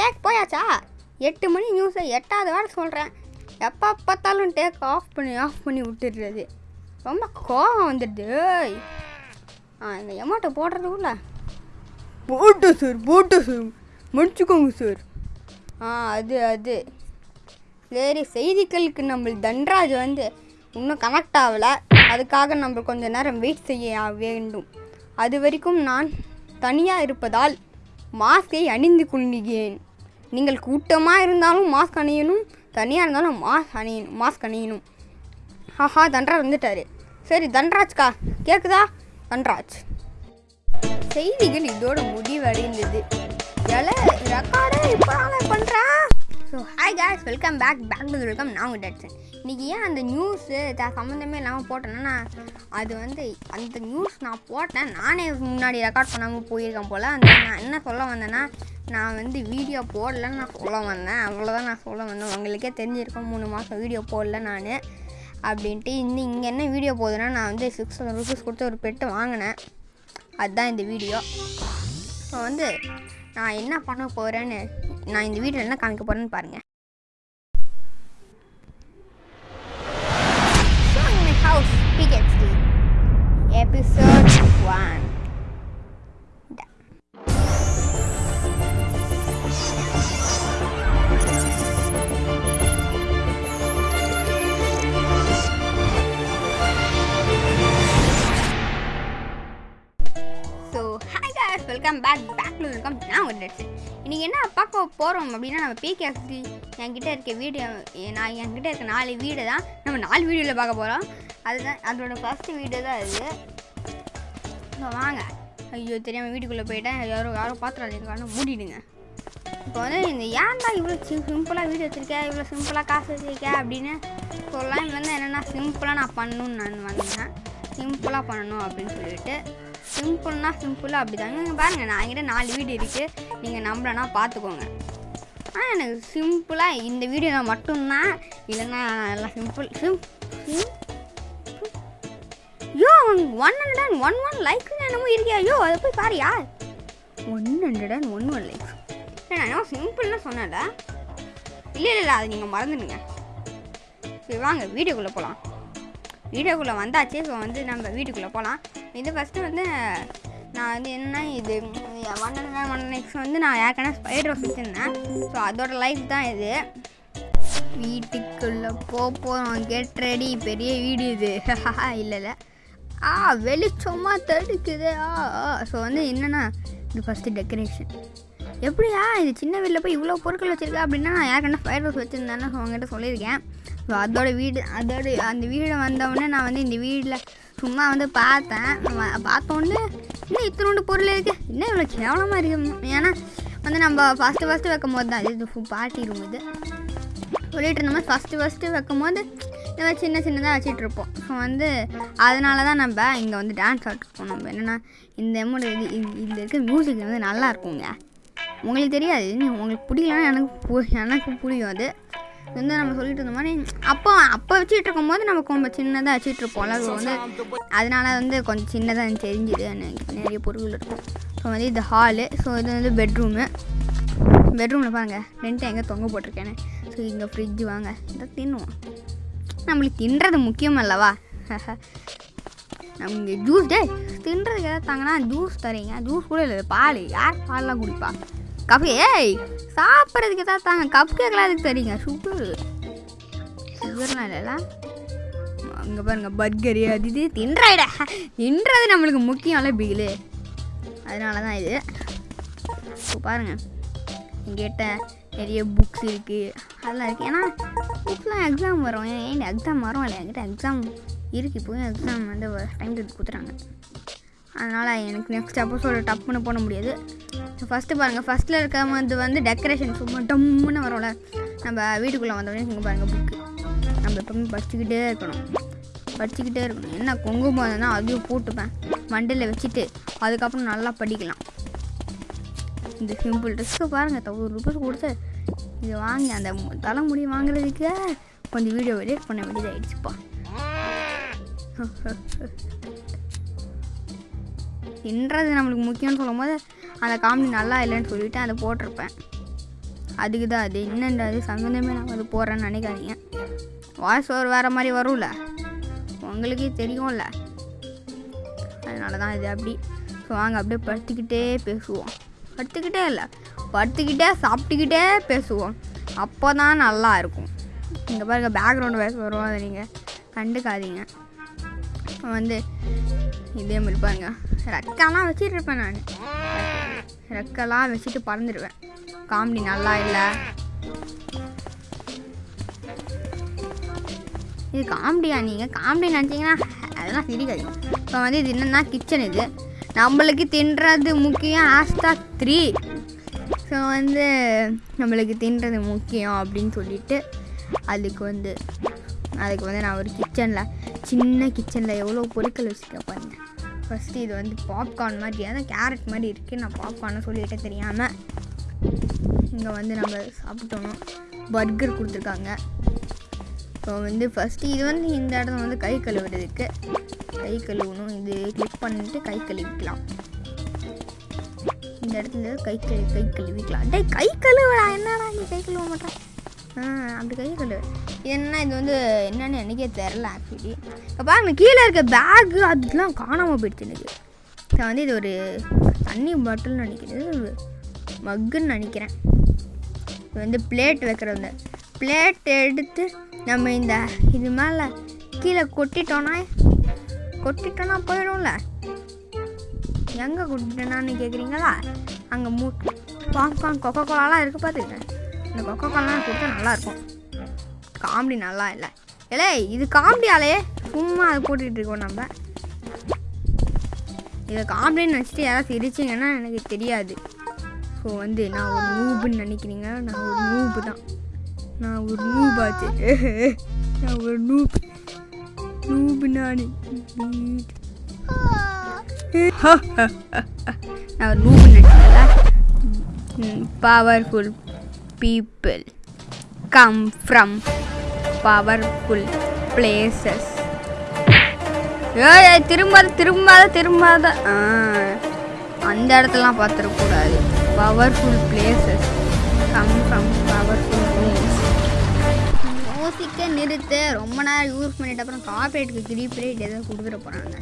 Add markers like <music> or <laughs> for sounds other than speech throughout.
Take போயாச்சா? எட்டு மணி நியூஸை எட்டாவது வாரம் சொல்கிறேன் எப்போ பார்த்தாலும் டேக் ஆஃப் பண்ணி ஆஃப் பண்ணி விட்டுடுறது. ரொம்ப கோவம் வந்துடுது. ஆ இந்த எமௌண்ட்டை போடுறதுக்குள்ள போட்டோம் சார் போட்டோம் சார் முடிச்சுக்கோங்க சார் ஆ அது அது. சரி செய்திகளுக்கு நம்ம தன்ராஜ் வந்து இன்னும் கனெக்ட் ஆகலை. அதுக்காக நம்ம கொஞ்ச நேரம் வெயிட் செய்ய வேண்டும். அது வரைக்கும் நான் தனியாக இருப்பதால் மாஸ்கை அணிந்து கொள்கிறேன். நீங்கள் கூட்டமாக இருந்தாலும் மாஸ்க் அணியணும் தனியாக இருந்தாலும் மாஸ்க் அணியணும் மாஸ்க் அணியணும். ஆஹா தன்ராஜ் வந்துட்டாரு. சரி தன்ராஜ்க்கா கேட்குதா தன்ராஜ். செய்திகள் இதோட முடிவடைந்தது. எல ரெக்கார்டே இப்போ பண்ணுறேன் so hi guys welcome back back to welcome நான் உங்கள் டேட்ஸன் இன்றைக்கி ஏன் அந்த நியூஸு த சம்மந்தமே இல்லாமல் போட்டேன்னா நான் அது வந்து அந்த நியூஸ் நான் போட்டேன். நானே முன்னாடி ரெக்கார்ட் பண்ணாமல் போயிருக்கேன் போல். அந்த நான் என்ன சொல்ல வந்தேன்னா நான் வந்து வீடியோ போடலன்னு நான் சொல்ல வந்தேன். அவ்வளோதான் நான் சொல்ல வந்தேன். உங்களுக்கே தெரிஞ்சிருக்கோம் மூணு மாதம் வீடியோ போடல நான் அப்படின்ட்டு இந்த இங்கே என்ன வீடியோ போகுதுன்னா நான் வந்து சிக்ஸ் தௌசண்ட் ருபீஸ் கொடுத்து ஒரு பெட்டு வாங்கினேன். அதுதான் இந்த வீடியோ ஸோ வந்து நான் என்ன பண்ண போகிறேன்னு நான் இந்த வீடியோவில் என்ன காமிக்க போகிறேன்னு பாருங்கள் நீங்கள் என்ன பார்க்க போகிறோம் அப்படின்னா நம்ம பிகேஎஃப்சி என்கிட்ட இருக்க வீடியோ நான் என்கிட்ட இருக்க நாலு வீடு தான். நம்ம நாலு வீடியோவில் பார்க்க போகிறோம் அதுதான் அதோட ஃபஸ்ட்டு வீடு தான் அது. வாங்க. ஐயோ தெரியாமல் வீட்டுக்குள்ளே போயிட்டேன். யாரும் யாரும் பார்த்துறாங்க மூடிடுங்க. இப்போ வந்து இந்த ஏன்டா இவ்வளோ சிம்பிளாக வீடியோ வச்சுருக்கேன் இவ்வளோ சிம்பிளாக காசு வச்சுருக்கேன் அப்படின்னு சொல்லலாம் இப்போ வந்து என்னென்னா சிம்பிளாக நான் பண்ணணும்னு நான் வந்தேன். சிம்பிளாக பண்ணணும் அப்படின்னு சொல்லிட்டு. சிம்பிள்னா சிம்பிளாக அப்படி தாங்க இங்கே பாருங்கள் நான் என்கிட்ட நாலு வீடியோ இருக்குது நீங்கள் நம்பலன்னா பார்த்துக்கோங்க ஆனால் எனக்கு சிம்பிளாக இந்த வீடியோ மட்டும்தான் இல்லைன்னா எல்லாம் simple sim yo one hundred and one one likes என்னமோ இருக்கியா? யோ அதை போய் பாரியா one hundred and one one likes நான் என்ன சிம்பிள்னு சொன்னேன்ல. இல்லை இல்லை இல்லை அதை நீங்கள் மறந்துடுங்க. சரி வாங்க வீடியோக்குள்ளே போகலாம் வீடியோக்குள்ளே வந்தாச்சு ஸோ வந்து நம்ம வீட்டுக்குள்ளே போகலாம் இது ஃபஸ்ட்டு வந்து நான் வந்து என்ன இது ஒன் ஒன் நெக்ஸ்ட் வந்து நான் ஏற்கனவே ஸ்பைடர் ரோஸ் வச்சுருந்தேன். ஸோ அதோட லைஃப் தான் இது. வீட்டுக்குள்ளே போக போகிறோம் கெட் ரெடி பெரிய வீடு இது. <laughs> இல்லை இல்லை. ஆ வெளிச்சமாக தடுக்குது. ஆ ஸோ வந்து என்னென்னா இது ஃபஸ்ட்டு டெக்கரேஷன் எப்படியா இது சின்ன வீட்டில் போய் இவ்வளோ பொருட்கள் வச்சுருக்கா அப்படின்னா நான் ஏற்கனவே ஃபயர் ரோஸ் வச்சுருந்தேன்னு உங்ககிட்ட சொல்லியிருக்கேன். ஸோ அதோட வீடு அதோட அந்த வீடு வந்தவுடனே நான் வந்து இந்த வீட்டில் சும்மா வந்து பார்த்தேன். பார்த்தோன்னே இன்னும் இத்தனோண்டு பொருள் இருக்குது இன்னும் இவ்வளோ கேவலமாக இருக்கு? ஏன்னா வந்து நம்ம ஃபஸ்ட்டு ஃபஸ்ட்டு வைக்கும் போது தான். இது பார்ட்டி ரூம் இது. சொல்லிட்டு இருந்த மாதிரி ஃபஸ்ட்டு ஃபஸ்ட்டு வைக்கும் போது இந்த மாதிரி சின்ன சின்னதாக வச்சிட்ருப்போம் ஸோ வந்து அதனால தான் நம்ம இங்கே வந்து டான்ஸ் ஆடிருப்போம் நம்ம என்னென்னா இந்த எமௌண்ட் இது இது- இதில் இருக்க மியூசிக் வந்து நல்லா இருக்குங்க. உங்களுக்கு தெரியாது. உங்களுக்கு பிடிக்கலன்னா எனக்கு பு- எனக்கு புரியும் அது. வந்து நம்ம சொல்லிட்டு இருந்த மாதிரி அப்போ அப்போ வச்சுட்டு இருக்கும்போது நம்ம ரொம்ப சின்னதாக வச்சுட்டு இருப்போம்ல ஸோ வந்து அதனால வந்து கொஞ்சம் சின்னதாக தெரிஞ்சுது எனக்கு நிறைய பொருள் இருக்கும் ஸோ வந்து இது ஹாலு ஸோ இது வந்து பெட்ரூமு பெட்ரூமில் பாருங்க ரெண்ட்டு எங்கே தொங்க போட்டிருக்கேன்னு ஸோ இங்கே ஃப்ரிட்ஜ் வாங்க இதை தின்னுவோம். நம்மளுக்கு தின்றது முக்கியம் அல்லவா? <laughs> நம்ம இங்கே ஜூஸ் டே தின்றதுக்கு ஏதாவது தாங்கன்னா ஜூஸ் தரீங்க. ஜூஸ் கூட இல்லை பால். யார் பால்லாம் குடிப்பா? கப் ஏய் சாப்பிட்றதுக்கு ஏதாவது தாங்க. கப் கேக்கெலாம் அதுக்கு தெரியுங்க சுகர் சுகர்லாம் இல்லைல்ல. அங்கே பாருங்க பர்கரு அது இது தின்றாயிட. தின்றது நம்மளுக்கு முக்கியம்ல பிகிலு அதனால தான் இது. இப்போ பாருங்கள் எங்கிட்ட நிறைய புக்ஸ் இருக்குது அதெல்லாம் இருக்குது ஏன்னா புக்ஸ்லாம் எக்ஸாம் வரும். ஏன் எக்ஸாம் வரும்? இல்லை என்கிட்ட எக்ஸாம் இருக்குது இப்போயும் எக்ஸாம் வந்து டைம் டேட் கொடுத்துறாங்க அதனால் எனக்கு நெக்ஸ்ட் எபிசோடு டப்புன்னு போட முடியாது. ஃபஸ்ட்டு பாருங்கள் ஃபஸ்ட்டில் இருக்க வந்து வந்து டெக்கரேஷன் சும்மா டம்முன்னு வரும்ல. நம்ம வீட்டுக்குள்ளே வந்தோடனே இங்கே பாருங்கள் புக்கு நம்ம எப்பவுமே படிச்சுக்கிட்டே இருக்கணும். படிச்சுக்கிட்டே இருக்கணும். என்ன கொங்கு இருந்ததுன்னா அதையும் போட்டுப்பேன். மண்டையில் வச்சுட்டு அதுக்கப்புறம் நல்லா படிக்கலாம். இந்த சிம்பிள் ட்ரெஸ்ஸை பாருங்கள் தௌசண்ட் ருபீஸ் கொடுத்து இதை வாங்கி அந்த தலைமுடி வாங்குறதுக்கு கொஞ்சம் வீடியோ எடிட் பண்ண வேண்டியதாகிடுச்சுப்பா <laughs> தின்றது நம்மளுக்கு முக்கியம்னு சொல்லும் போது அந்த காமெடி நல்லா இல்லைன்னு சொல்லிவிட்டு அதை போட்டிருப்பேன். அதுக்கு தான் அது. என்னன்றது அது? சம்மந்தமே நான் வந்து போடுறேன்னு நினைக்காதீங்க. வாய்ஸ் ஓவர் வேறு மாதிரி வரும்ல? உங்களுக்கே தெரியும்ல? அதனால தான் இது அப்படி. ஸோ வாங்க அப்படியே படுத்துக்கிட்டே பேசுவோம். படுத்துக்கிட்டே இல்லை. படுத்துக்கிட்டே சாப்பிட்டுக்கிட்டே பேசுவோம். அப்போ தான் நல்லா இருக்கும். இங்கே பாருங்கள் பேக்ரவுண்ட் வாய்ஸ் வரும் அதை நீங்கள் கண்டுக்காதீங்க. வந்து இதே மாதிரி பாருங்க. ரெக்கெல்லாம் வச்சுட்டு இருப்பேன் நான். ரெக்கெல்லாம் வச்சுட்டு பறந்துடுவேன் காமெடி நல்லா இல்லை. இது காமெடியா நீங்கள் காமெடி நினச்சிங்கன்னா அதெல்லாம் சிரிக்காது இப்போ வந்து இது என்னென்னா கிச்சன் இது. நம்மளுக்கு தின்றது முக்கியம் ஹேஷ்டாக் த்ரீ ஸோ வந்து நம்மளுக்கு தின்றது முக்கியம் அப்படின்னு சொல்லிட்டு அதுக்கு வந்து அதுக்கு வந்து நான் ஒரு கிச்சனில் சின்ன கிச்சனில் எவ்வளோ பொருட்கள் வச்சுருக்கேன் பாருங்க. ஃபஸ்ட்டு இது வந்து பாப்கார்ன் மாதிரி அதான் கேரட் மாதிரி இருக்குது நான் பாப்கார்னு சொல்லிட்டு தெரியாமல் இங்கே வந்து நம்ம சாப்பிட்டோம். பர்கர் கொடுத்துருக்காங்க. இப்போ வந்து ஃபஸ்ட்டு இது வந்து இந்த இடத்துல வந்து கை கழுவுறதுக்கு. கை கழுவணும். இது கிளிக் பண்ணிட்டு கை கழுவிக்கலாம். இந்த இடத்துல கை கழுவி கை கழுவிக்கலாம். டேய் கை கழுவுடா. என்னடா நீ கை கழுவ மாட்டேன் அப்படி கை சொல்லு. என்ன இது வந்து என்னன்னு எனக்கே தெரில ஆக்சுவலி இப்போ பாருங்க கீழே இருக்க பேக்கு அதெல்லாம் காணாமல் போயிடுச்சு எனக்கு. இப்போ வந்து இது ஒரு தண்ணி பாட்டில்னு நினைக்கிறது ஒரு மக்குன்னு நினைக்கிறேன். இது வந்து பிளேட் வைக்கிறது பிளேட் எடுத்து நம்ம இந்த இது மேலே கீழே கொட்டிட்டோன்னா கொட்டிட்டோன்னா போயிடும்ல. எங்கே கொட்டிட்டோன்னு கேட்குறீங்களா அங்கே மூ பாப்கார்ன் கொக்கோ கோலாலாம் இருக்குது பார்த்துக்கிட்டேன் இந்த கொக்கோ கோலாம் கொடுத்தா நல்லாயிருக்கும். காமெடி நல்லா இல்லை. இல்லை இது காமெடியாலே. சும்மா அதை போட்டுக்கிட்டு இருக்கோம் நம்ம. இதை காமெடின்னு நினச்சிட்டு யாராவது சிரிச்சிங்கன்னா எனக்கு தெரியாது. ஸோ வந்து நான் ஒரு நூபுன்னு நினைக்கிறீங்க? நான் ஒரு நூபு தான். நான் ஒரு நூபாச்சு <laughs> நான் ஒரு நூப். நூபு நான். <laughs> நான் ஒரு நூபு நினைக்கிறேன் powerful people come from powerful places. ஏய் திரும்பாத திரும்பாத திரும்பாத. ஆ அந்த இடத்துலலாம் பார்த்துடக்கூடாது powerful places come from powerful rooms மியூசிக்கை நிறுத்து ரொம்ப நேரம் யூஸ் பண்ணிட்ட அப்புறம் காப்பரேட்டுக்கு திருப்பி ரேட் எதாவது கொடுத்துட போகிறாங்க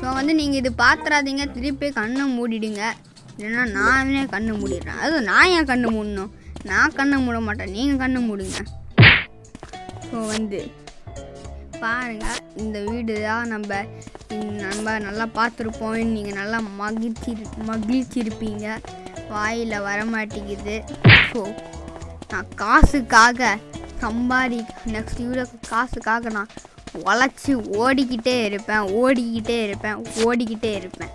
ஸோ வந்து நீங்கள் இது பார்த்துறாதீங்க திருப்பி கண்ணை மூடிடுங்க. இல்லைன்னா நானே கண்ணு மூடிடுறேன். அதுவும் நான் ஏன் கண்ணு மூடணும்? நான் கண்ணை மூட மாட்டேன். நீங்கள் கண்ணை மூடுங்க. ஸோ வந்து பாருங்கள் இந்த வீடு தான் நம்ம நம்ம நல்லா பார்த்துருப்போம் நீங்கள் நல்லா மகிழ்ச்சி மகிழ்ச்சிருப்பீங்க. வாயில் வரமாட்டேங்குது. ஸோ நான் காசுக்காக சம்பாதி நெக்ஸ்ட் வீடியோ காசுக்காக நான் உழைச்சி ஓடிக்கிட்டே இருப்பேன் ஓடிக்கிட்டே இருப்பேன் ஓடிக்கிட்டே இருப்பேன்.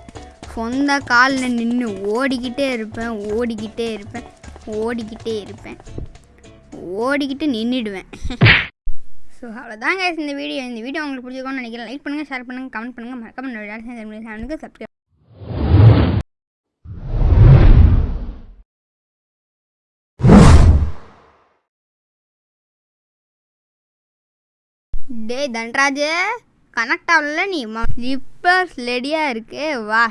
சொந்த காலில் நின்று ஓடிக்கிட்டே இருப்பேன் ஓடிக்கிட்டே இருப்பேன். ஓடிக்கிட்டே இருப்பேன். ஓடிக்கிட்டு நின்றுடுவேன் ஸோ அவ்வளோதாங்க இந்த வீடியோ இந்த வீடியோ உங்களுக்கு பிடிச்சிருக்கோம்னு நினைக்கிறேன். லைக் பண்ணுங்கள் ஷேர் பண்ணுங்கள் கமெண்ட் பண்ணுங்கள் மறக்காம என்னோட சேனலுக்கு சப்ஸ்கிரைப் டேய் தன்ராஜ் கனெக்ட் ஆகல நீ. ஸ்லிப்பர்ஸ் ரெடியாக இருக்கு. வா.